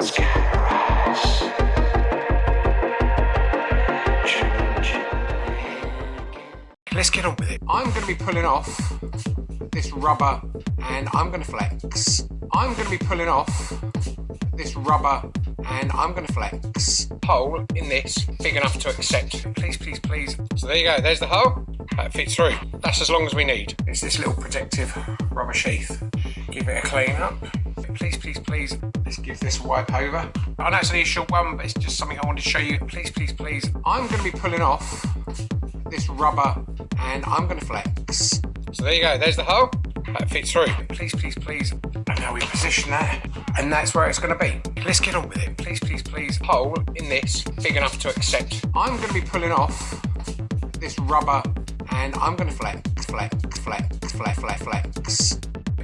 Let's get on with it. I'm going to be pulling off this rubber and I'm going to flex. I'm going to be pulling off this rubber and I'm going to flex. Hole in this big enough to accept. Please, please, please. So there you go. There's the hole. That fits through. That's as long as we need. It's this little protective rubber sheath. Give it a clean up. Please, please, please. Let's give this a wipe over. I know it's only a short one, but it's just something I wanted to show you. Please, please, please. I'm going to be pulling off this rubber and I'm going to flex. So there you go. There's the hole. That fits through. Please, please, please. And now we position that, and that's where it's going to be. Let's get on with it. Please, please, please. Hole in this big enough to accept. I'm going to be pulling off this rubber, and I'm going to flex, flex, flex, flex, flex, flex.